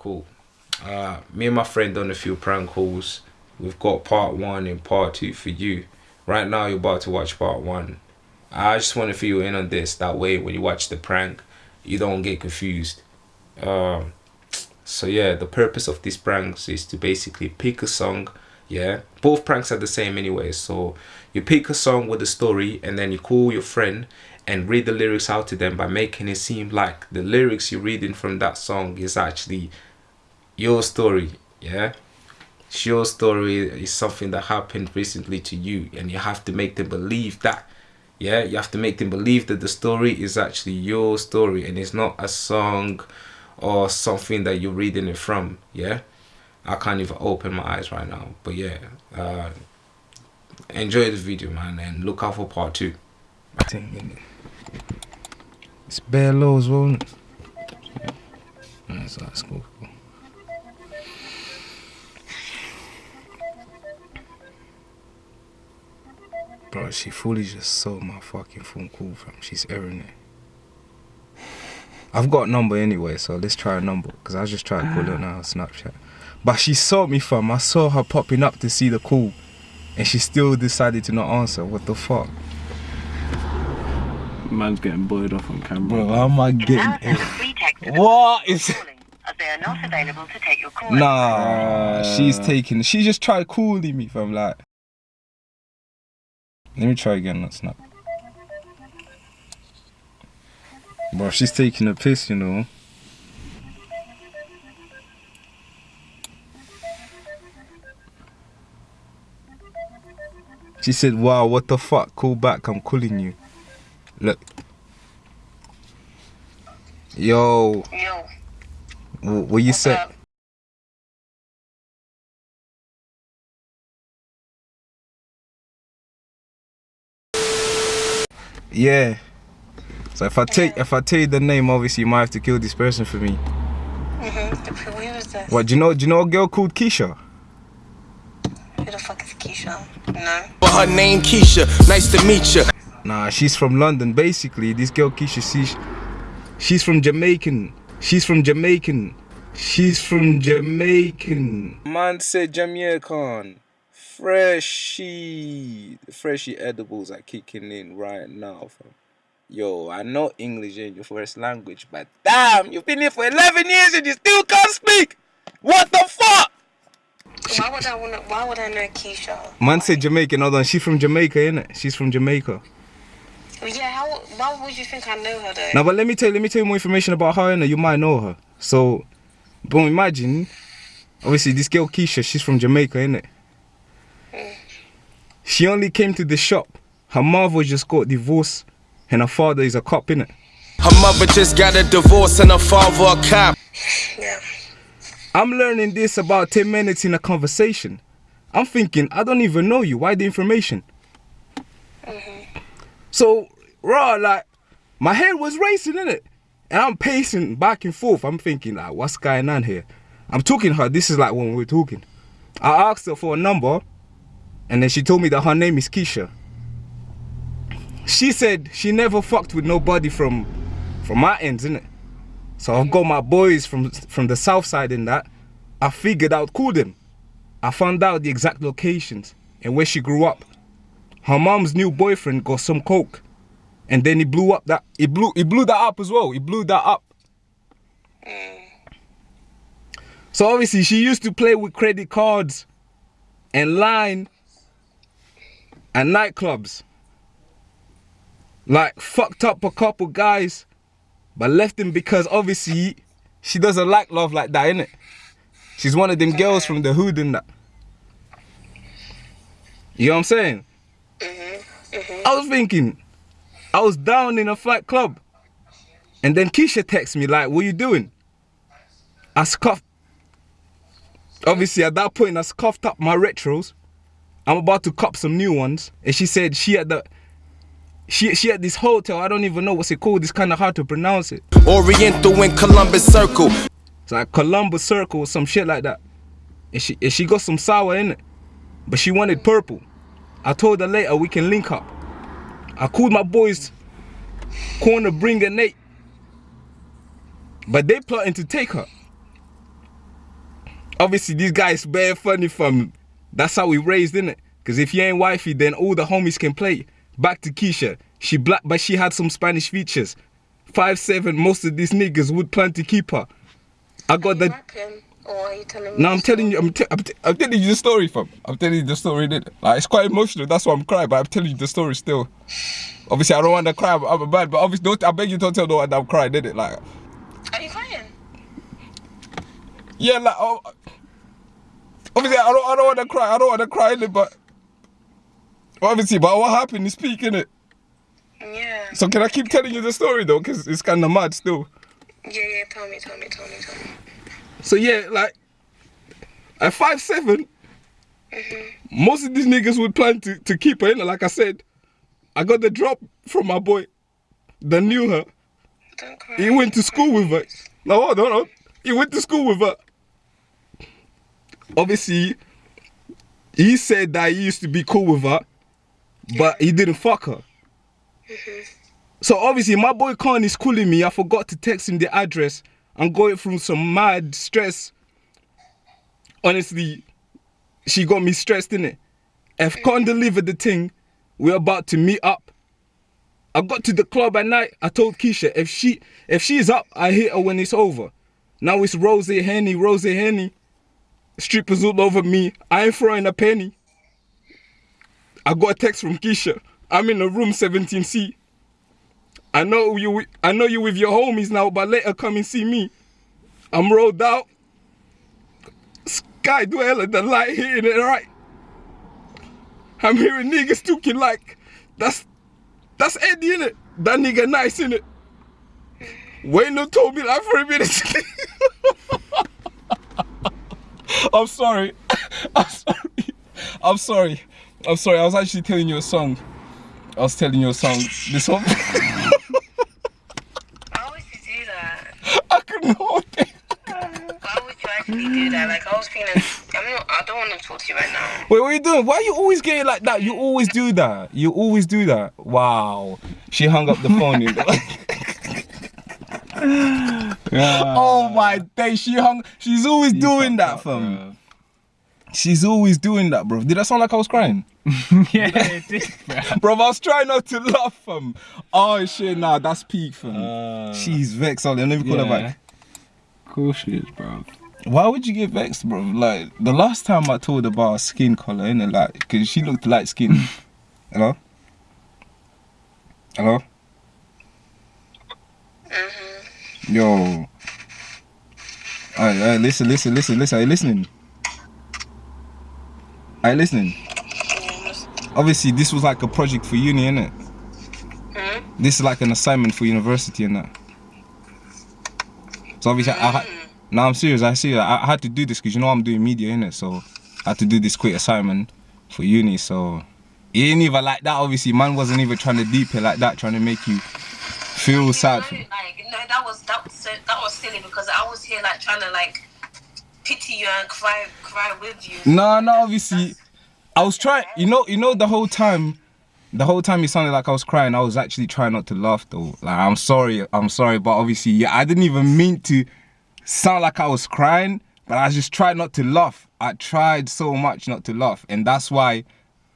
cool. Uh, me and my friend done a few prank calls. We've got part one and part two for you. Right now, you're about to watch part one. I just want to fill you in on this. That way, when you watch the prank, you don't get confused. Um, so yeah, the purpose of these pranks is to basically pick a song. Yeah, both pranks are the same anyway. So you pick a song with a story, and then you call your friend and read the lyrics out to them by making it seem like the lyrics you're reading from that song is actually your story yeah? Your story is something that happened recently to you and you have to make them believe that yeah? You have to make them believe that the story is actually your story and it's not a song or something that you're reading it from yeah? I can't even open my eyes right now but yeah uh, enjoy the video man and look out for part two. It's bare lows won't it? Yeah. that's, that's cool Bro, she fully just sold my fucking phone call fam. She's airing it. I've got a number anyway, so let's try a number. Because I just tried to call her ah. now on Snapchat. But she saw me fam. I saw her popping up to see the call. And she still decided to not answer. What the fuck? Man's getting buoyed off on camera. Bro, how am I getting What is they are not available to take your call. Nah, she's ah. taking. She just tried calling me fam. Like, let me try again, that's not. Bro, she's taking a piss, you know. She said, wow, what the fuck? Call back, I'm calling you. Look. Yo. Yo. What you say? Yeah. So if I take if I tell you the name, obviously you might have to kill this person for me. Mm-hmm. Who is this? What do you know? Do you know a girl called Keisha? Who the fuck is Keisha? No. But her name Keisha. Nice to meet you. Nah, she's from London. Basically, this girl Keisha, she's she's from Jamaican. She's from Jamaican. She's from Jamaican. Man said Jamaican. Freshie, freshie edibles are kicking in right now, fam. Yo, I know English ain't your first language, but damn, you've been here for 11 years and you still can't speak. What the fuck? Why would I wanna? Why would I know Keisha? Man said Jamaican. Hold on, she's from Jamaica, innit? She's from Jamaica. Yeah, how? Why would you think I know her though? Now, but let me tell you, let me tell you more information about her, innit? You might know her. So, but imagine, obviously, this girl Keisha, she's from Jamaica, innit? She only came to the shop. Her mother just got divorced and her father is a cop, innit? Her mother just got a divorce and her father a cop. Yeah. I'm learning this about 10 minutes in a conversation. I'm thinking, I don't even know you. Why the information? Mm-hmm. So, raw, like, my head was racing, innit? And I'm pacing back and forth. I'm thinking, like, what's going on here? I'm talking to her. This is like when we are talking. I asked her for a number. And then she told me that her name is Keisha. She said she never fucked with nobody from from my ends, innit? So I've got my boys from from the south side in that. I figured out call them. I found out the exact locations and where she grew up. Her mom's new boyfriend got some coke. And then he blew up that he blew he blew that up as well. He blew that up. So obviously she used to play with credit cards and line and nightclubs. Like fucked up a couple guys, but left him because obviously she doesn't like love like that, innit? She's one of them girls from the hood and that. You know what I'm saying? Mm-hmm, mm-hmm. I was thinking, I was down in a flight club. And then Keisha texts me like, what you doing? I scuffed. Obviously at that point I scuffed up my retros. I'm about to cop some new ones. And she said she had the she she had this hotel. I don't even know what's it called. It's kind of hard to pronounce it. Oriental in Columbus Circle. It's like Columbus Circle or some shit like that. And she and she got some sour in it, but she wanted purple. I told her later we can link up. I called my boys, corner bring Nate, but they plotting to take her. obviously these guys bare funny from that's how we raised in it because if you ain't wifey then all the homies can play. Back to keisha. She black but she had some spanish features. Five seven most of these niggas would plan to keep her. I got Are you the rapping or are you telling me? no i'm telling you I'm, t- I'm, t- I'm telling you the story fam. I'm telling you the story innit? like it's quite emotional that's why i'm crying but i'm telling you the story still. Obviously i don't want to cry i'm, I'm bad but obviously don't i beg you don't tell no one that i'm crying did it like Are you crying? Yeah, like oh, obviously I don't I don't want to cry. I don't want to cry in it, but obviously, but what happened is peak in it. Yeah. So can I keep telling you the story though? Cause it's kind of mad still. Yeah, yeah. Tell me, tell me, tell me, tell me. So yeah, like at five seven, Mhm. most of these niggas would plan to to keep her in. Like I said, I got the drop from my boy that knew her. Don't cry. He went to school with her. No, hold on, hold on. He went to school with her. Obviously, he said that he used to be cool with her, but he didn't fuck her. Mm-hmm. So obviously, my boy Khan is calling me. I forgot to text him the address. I'm going through some mad stress. Honestly, she got me stressed in it. If mm-hmm. Khan delivered the thing, we're about to meet up. I got to the club at night. I told Keisha if she if she's up, I hit her when it's over. Now it's Rosie Henny, Rosie Henny. Strippers all over me. I ain't throwing a penny. I got a text from Keisha. I'm in a room 17C. I know you. I know you with your homies now, but later come and see me. I'm rolled out. Sky dweller, the light hitting it right. I'm hearing niggas talking like that's that's Eddie it. That nigga nice in it. Wayno told me like three minutes. I'm sorry. I'm sorry. I'm sorry. I'm sorry. I was actually telling you a song. I was telling you a song. This one. Why would you do that? I couldn't hold it. Why would you actually do that? Like I was feeling. I'm not. I don't want to talk to you right now. Wait, what are you doing? Why are you always getting like that? You always do that. You always do that. Wow. She hung up the phone. you know. oh my day. She hung. She's always doing that, fam. She's always doing that, bro. Did that sound like I was crying? yeah, it did, bro. Bro, I was trying not to laugh, fam. Oh shit, nah, that's peak, fam. Uh, she's vexed. I'll never call her yeah. back. Cool she is, bro. Why would you get vexed, bro? Like the last time I told her about her skin color, innit? Like, cause she looked light skin. Hello. Hello. Mm-hmm. Yo. Alright, alright, listen, listen, listen, listen. Are you listening? Are you listening? Obviously, this was like a project for uni, innit? Hmm? This is like an assignment for university, innit? So obviously, I, I had. Hmm. No, I'm serious. I see. I, I had to do this because you know I'm doing media, innit? So I had to do this quick assignment for uni. So it ain't even like that. Obviously, man wasn't even trying to deep it like that, trying to make you feel sad. For, that was that was so, that was silly because I was here like trying to like pity you and cry cry with you. No, no, obviously, I was trying. You know, you know, the whole time, the whole time it sounded like I was crying. I was actually trying not to laugh though. Like, I'm sorry, I'm sorry, but obviously, yeah, I didn't even mean to sound like I was crying, but I just tried not to laugh. I tried so much not to laugh, and that's why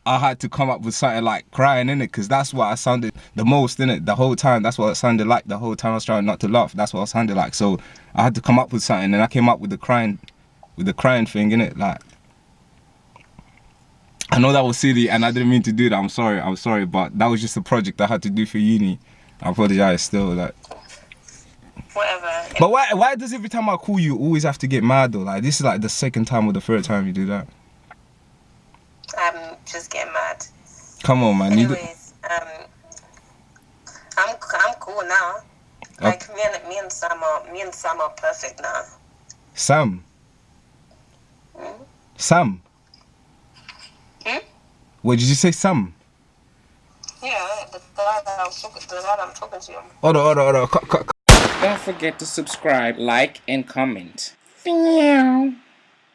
I had to come up with something like crying in it, because that's what I sounded the most in it the whole time. That's what it sounded like the whole time I was trying not to laugh. That's what it sounded like. So I had to come up with something, and I came up with the crying, with the crying thing in it, like. I know that was silly and I didn't mean to do that. I'm sorry. I'm sorry, but that was just a project I had to do for uni. I apologize still. Like, Whatever. but why? Why does every time I call you, you always have to get mad though? Like this is like the second time or the third time you do that. I'm just getting mad. Come on, man. Anyways, um, I'm I'm cool now. Like me and me and Sam are me and Sam are perfect now. Sam. Hmm? Sam. Hmm? What did you say, Sam? Yeah, the guy that I was talking, the guy that I'm talking to. Hold on, hold on, hold on. Cut, cut, Don't forget to subscribe, like, and comment. Meow.